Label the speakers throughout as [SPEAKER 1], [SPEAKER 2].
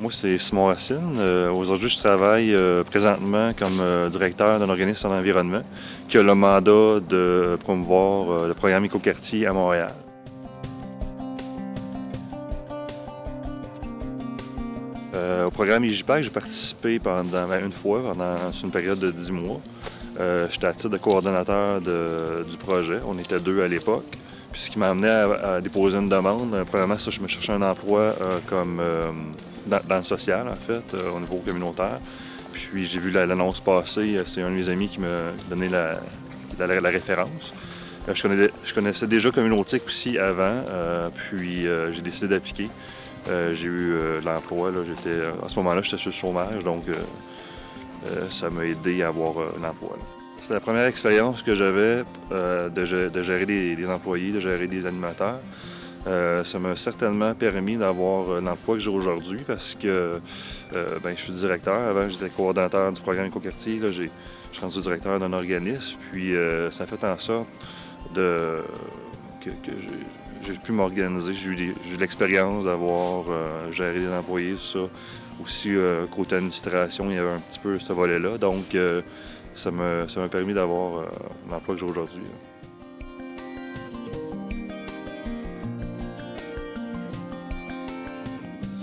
[SPEAKER 1] Moi, c'est Simon Racine. Euh, aujourd'hui, je travaille euh, présentement comme euh, directeur d'un organisme en environnement qui a le mandat de promouvoir le programme Écoquartier à Montréal. au programme IGPAC, j'ai participé pendant ben, une fois, pendant une période de 10 mois. J'étais à titre de coordonnateur du projet. On était deux à l'époque. Puis ce qui m'a amené à, déposer une demande, premièrement, ça, je me cherchais un emploi comme dans, le social, en fait, euh, au niveau communautaire. Puis j'ai vu l'annonce passer, euh, c'est un de mes amis qui m'a donné la, référence. Euh, je, connaissais déjà Communautique aussi avant, puis j'ai décidé d'appliquer. j'ai eu l'emploi, à ce moment-là, j'étais sur le chômage, donc ça m'a aidé à avoir un emploi. C'est la première expérience que j'avais de, gérer des, employés, de gérer des animateurs. Euh, ça m'a certainement permis d'avoir l'emploi que j'ai aujourd'hui parce que euh, ben, je suis directeur. Avant, j'étais coordinateur du programme Écoquartier. Là, je suis rendu directeur d'un organisme. Puis euh, ça fait en sorte que, j'ai pu m'organiser. J'ai eu, l'expérience d'avoir géré des employés, tout ça. Aussi, côté administration, il y avait un petit peu ce volet-là. Donc, ça m'a permis d'avoir l'emploi que j'ai aujourd'hui.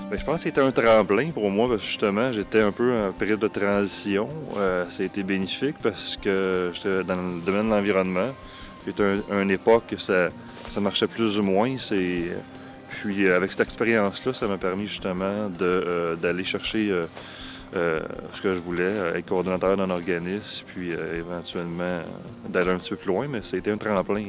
[SPEAKER 1] Ben, je pense que c'était un tremplin pour moi parce que justement j'étais un peu en période de transition. Euh, ça a été bénéfique parce que j'étais dans le domaine de l'environnement. C'était une époque que ça, marchait plus ou moins. Puis avec cette expérience-là, ça m'a permis justement euh, d'aller chercher euh, ce que je voulais, être coordonnateur d'un organisme, puis éventuellement d'aller un petit peu plus loin, mais été un tremplin.